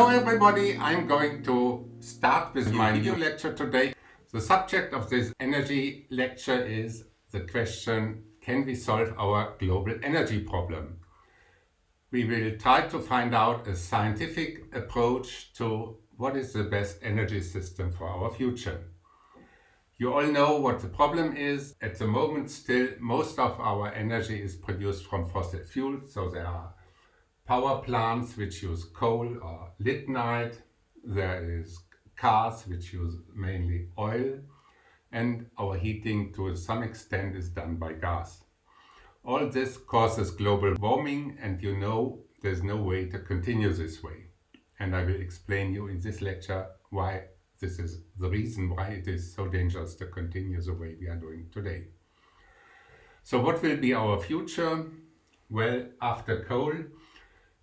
Hello everybody, I'm going to start with my video lecture today. The subject of this energy lecture is the question, can we solve our global energy problem? We will try to find out a scientific approach to what is the best energy system for our future. You all know what the problem is. At the moment still most of our energy is produced from fossil fuels, so there are power plants which use coal or lignite. There is cars which use mainly oil and our heating to some extent is done by gas. All this causes global warming and you know there's no way to continue this way. And I will explain you in this lecture why this is the reason why it is so dangerous to continue the way we are doing today. So what will be our future? Well, after coal,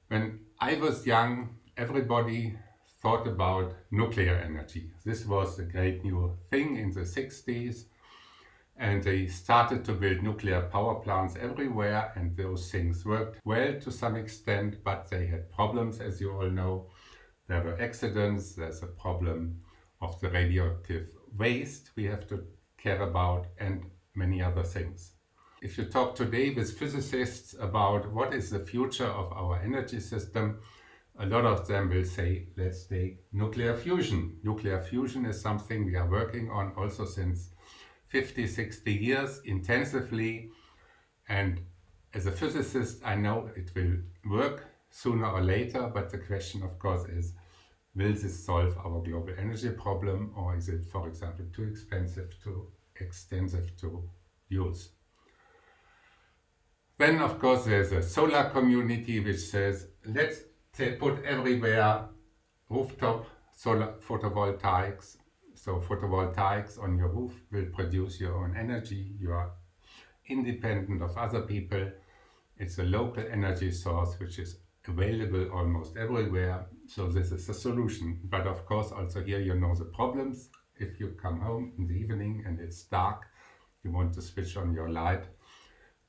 when I was young, everybody thought about nuclear energy. This was a great new thing in the 60s and they started to build nuclear power plants everywhere and those things worked well to some extent but they had problems as you all know. There were accidents, there's a problem of the radioactive waste we have to care about and many other things. If you talk today with physicists about what is the future of our energy system, a lot of them will say, let's take nuclear fusion. Nuclear fusion is something we are working on also since 50, 60 years intensively. And as a physicist, I know it will work sooner or later, but the question of course is, will this solve our global energy problem or is it, for example, too expensive, too extensive to use? Then of course there's a solar community which says let's put everywhere rooftop solar photovoltaics. So photovoltaics on your roof will produce your own energy. You are independent of other people. It's a local energy source which is available almost everywhere. So this is the solution. But of course also here you know the problems. If you come home in the evening and it's dark, you want to switch on your light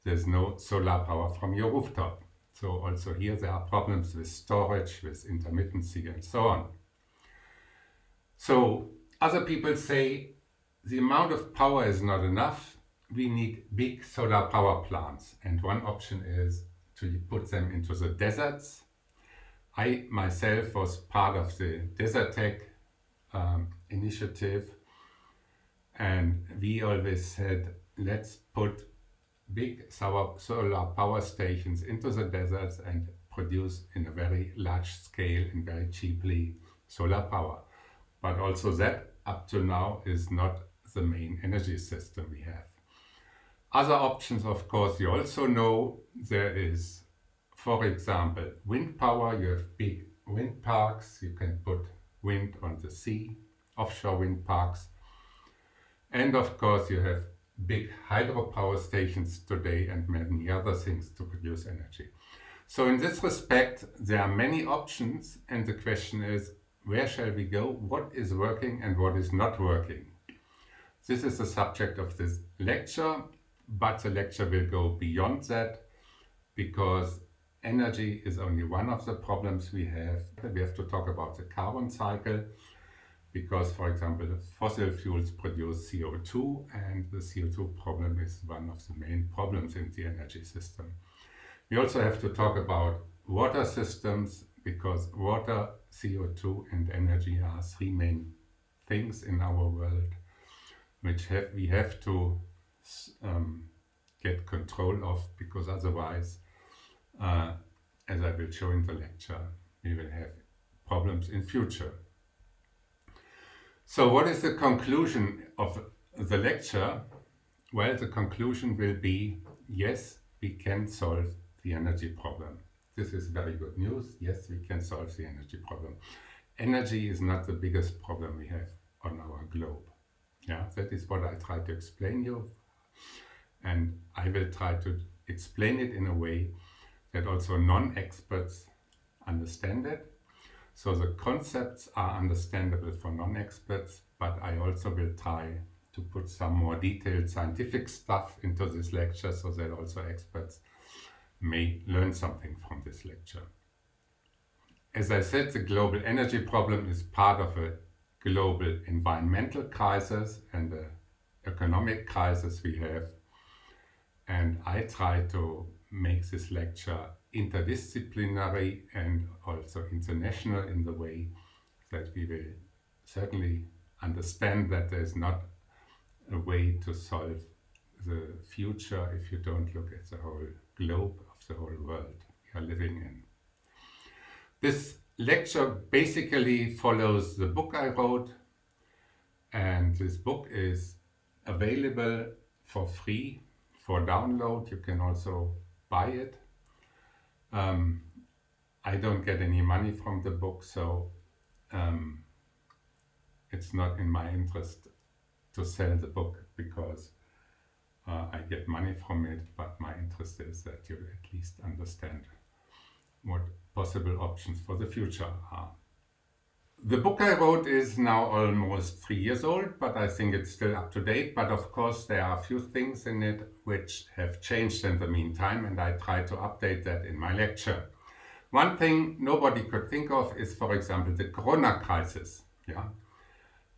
there's no solar power from your rooftop. So also here there are problems with storage, with intermittency and so on. So other people say the amount of power is not enough. We need big solar power plants. And one option is to put them into the deserts. I myself was part of the Desertec um, initiative and we always said let's put big solar power stations into the deserts and produce in a very large scale and very cheaply solar power. But also that up to now is not the main energy system we have. Other options, of course, you also know there is, for example, wind power. You have big wind parks. You can put wind on the sea, offshore wind parks. And of course, you have big hydropower stations today and many other things to produce energy. So in this respect, there are many options and the question is, where shall we go? What is working and what is not working? This is the subject of this lecture, but the lecture will go beyond that because energy is only one of the problems we have. We have to talk about the carbon cycle because, for example, fossil fuels produce CO2 and the CO2 problem is one of the main problems in the energy system. We also have to talk about water systems because water, CO2 and energy are three main things in our world which have, we have to um, get control of because otherwise, uh, as I will show in the lecture, we will have problems in future. So what is the conclusion of the lecture? Well, the conclusion will be, yes, we can solve the energy problem. This is very good news. Yes, we can solve the energy problem. Energy is not the biggest problem we have on our globe. Yeah, that is what I try to explain you. And I will try to explain it in a way that also non-experts understand it so the concepts are understandable for non-experts, but I also will try to put some more detailed scientific stuff into this lecture so that also experts may learn something from this lecture. as I said, the global energy problem is part of a global environmental crisis and the economic crisis we have. And I try to make this lecture interdisciplinary and also international in the way that we will certainly understand that there's not a way to solve the future if you don't look at the whole globe of the whole world we are living in. This lecture basically follows the book I wrote and this book is available for free for download. You can also buy it. Um, I don't get any money from the book so um, it's not in my interest to sell the book because uh, I get money from it, but my interest is that you at least understand what possible options for the future are. The book I wrote is now almost three years old, but I think it's still up to date. But of course, there are a few things in it which have changed in the meantime, and I try to update that in my lecture. One thing nobody could think of is, for example, the Corona crisis. Yeah,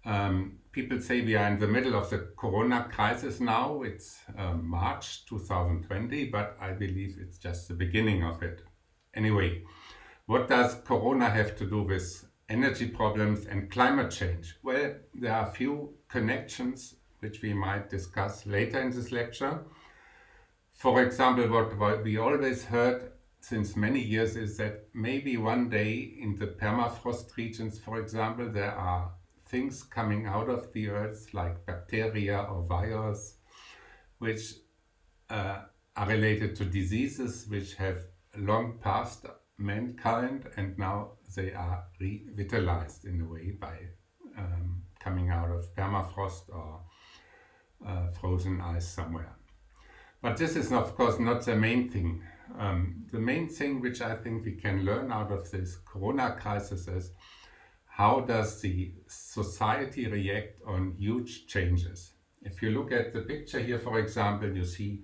um, people say we are in the middle of the Corona crisis now. It's uh, March 2020, but I believe it's just the beginning of it. Anyway, what does Corona have to do with energy problems and climate change? Well, there are a few connections which we might discuss later in this lecture. For example, what we always heard since many years is that maybe one day in the permafrost regions, for example, there are things coming out of the earth like bacteria or viruses which uh, are related to diseases which have long passed mankind and now they are revitalized in a way by um, coming out of permafrost or uh, frozen ice somewhere. But this is of course not the main thing. Um, the main thing which I think we can learn out of this corona crisis is how does the society react on huge changes. If you look at the picture here for example you see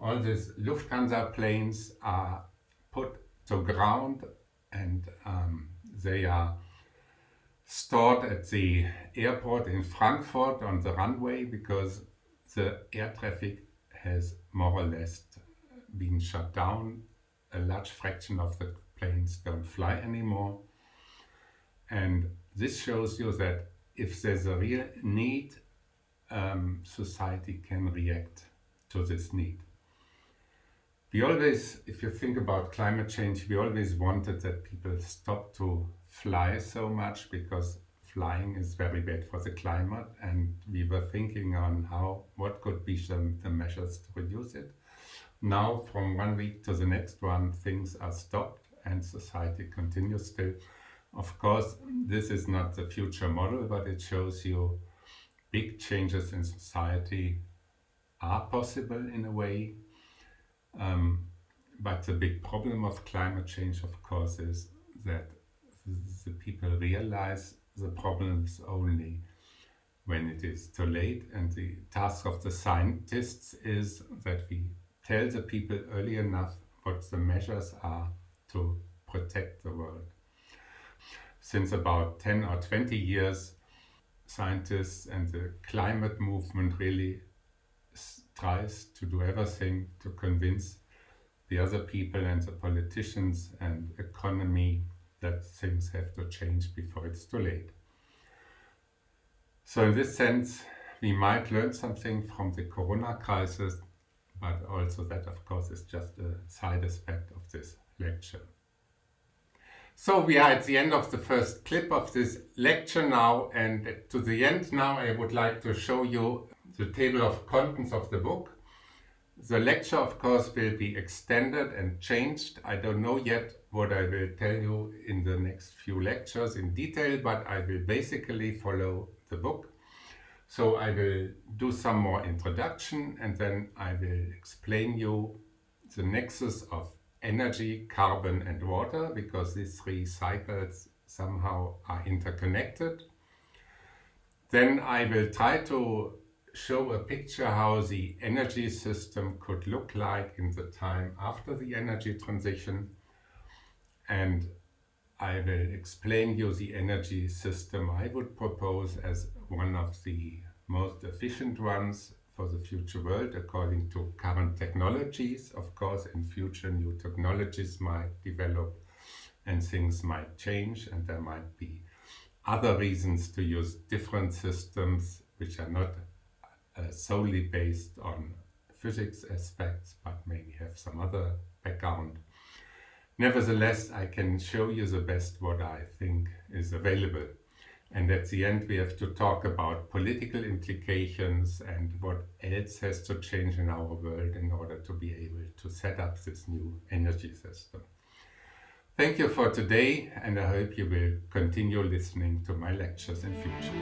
all these Lufthansa planes are put to ground and um, they are stored at the airport in Frankfurt on the runway because the air traffic has more or less been shut down. A large fraction of the planes don't fly anymore. And this shows you that if there's a real need, um, society can react to this need. We always, if you think about climate change, we always wanted that people stop to fly so much because flying is very bad for the climate and we were thinking on how what could be some the measures to reduce it. Now from one week to the next one things are stopped and society continues still. Of course this is not the future model but it shows you big changes in society are possible in a way um, but the big problem of climate change, of course, is that the people realize the problems only when it is too late. And the task of the scientists is that we tell the people early enough what the measures are to protect the world. Since about 10 or 20 years, scientists and the climate movement really tries to do everything to convince the other people and the politicians and economy that things have to change before it's too late. So in this sense, we might learn something from the corona crisis, but also that of course is just a side aspect of this lecture. So we are at the end of the first clip of this lecture now and to the end now I would like to show you the table of contents of the book. The lecture of course will be extended and changed. I don't know yet what I will tell you in the next few lectures in detail, but I will basically follow the book. So I will do some more introduction and then I will explain you the nexus of energy, carbon and water because these three cycles somehow are interconnected. Then I will try to show a picture how the energy system could look like in the time after the energy transition and I will explain you the energy system I would propose as one of the most efficient ones for the future world according to current technologies. Of course, in future new technologies might develop and things might change and there might be other reasons to use different systems which are not uh, solely based on physics aspects but maybe have some other background. Nevertheless, I can show you the best what I think is available. And at the end we have to talk about political implications and what else has to change in our world in order to be able to set up this new energy system. Thank you for today and I hope you will continue listening to my lectures in future.